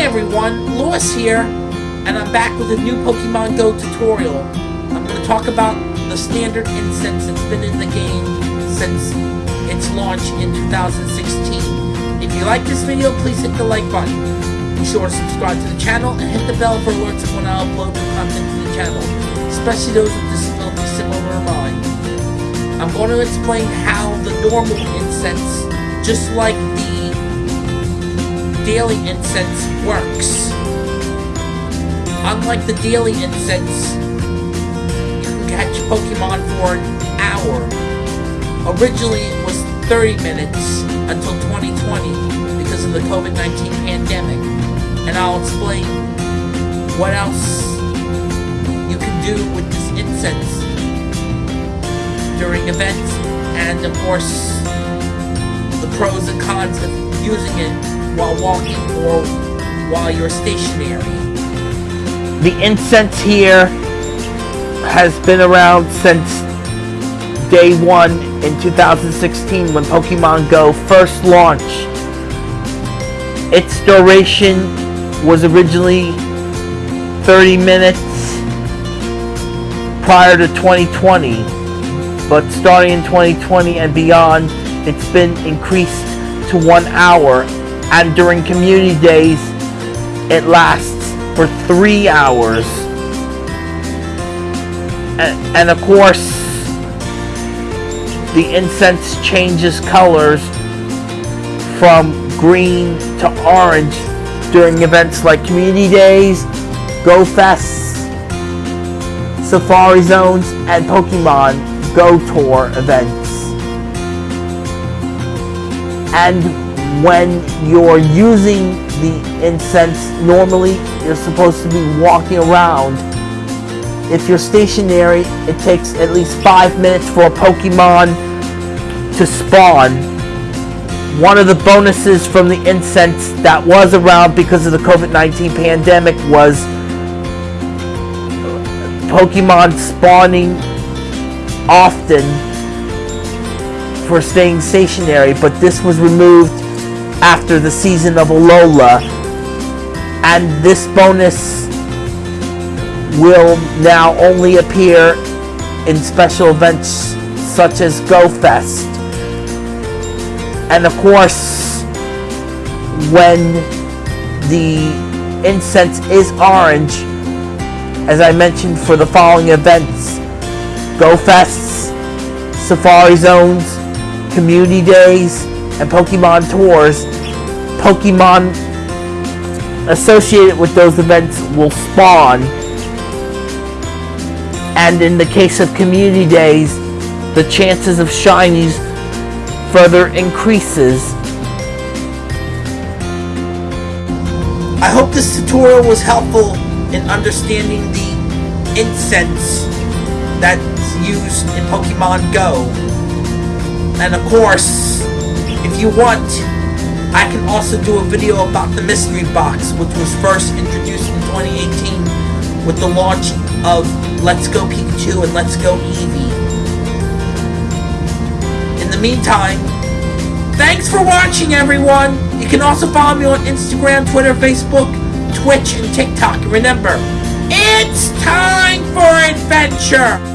Hi everyone, Lewis here, and I'm back with a new Pokemon Go tutorial. I'm going to talk about the standard incense that's been in the game since its launch in 2016. If you like this video, please hit the like button. Be sure to subscribe to the channel and hit the bell for alerts when I upload new content to the channel, especially those with disabilities similar to mine. I'm going to explain how the normal incense, just like the daily incense works. Unlike the daily incense, you can catch Pokemon for an hour. Originally it was 30 minutes until 2020 because of the COVID-19 pandemic. And I'll explain what else you can do with this incense during events and of course the pros and cons of using it while walking or while you're stationary. The incense here has been around since day one in 2016 when Pokemon Go first launched. Its duration was originally 30 minutes prior to 2020, but starting in 2020 and beyond, it's been increased to one hour and during community days it lasts for three hours. And, and of course the incense changes colors from green to orange during events like community days go fests safari zones and pokemon go tour events. And when you're using the incense, normally you're supposed to be walking around. If you're stationary, it takes at least five minutes for a Pokemon to spawn. One of the bonuses from the incense that was around because of the COVID-19 pandemic was Pokemon spawning often for staying stationary, but this was removed after the season of Alola. And this bonus will now only appear in special events such as GoFest. And of course, when the incense is orange, as I mentioned for the following events, GoFests, Safari Zones, Community Days, and Pokemon Tours, Pokemon associated with those events will spawn. And in the case of community days, the chances of shinies further increases. I hope this tutorial was helpful in understanding the incense that's used in Pokemon Go. And of course, if you want, I can also do a video about the mystery box, which was first introduced in 2018 with the launch of Let's Go Pikachu and Let's Go Eevee. In the meantime, thanks for watching everyone! You can also follow me on Instagram, Twitter, Facebook, Twitch, and TikTok. Remember, it's time for adventure!